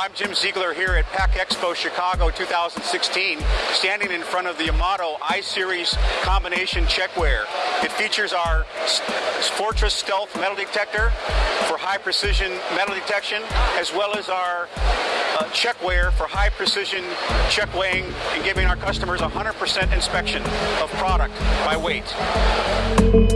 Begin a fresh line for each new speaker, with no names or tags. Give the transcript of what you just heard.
I'm Jim Ziegler here at PACK EXPO Chicago 2016, standing in front of the Amato I-Series combination checkweigher. It features our Fortress Stealth metal detector for high precision metal detection, as well as our uh, checkweigher for high precision check weighing and giving our customers 100% inspection of product by weight.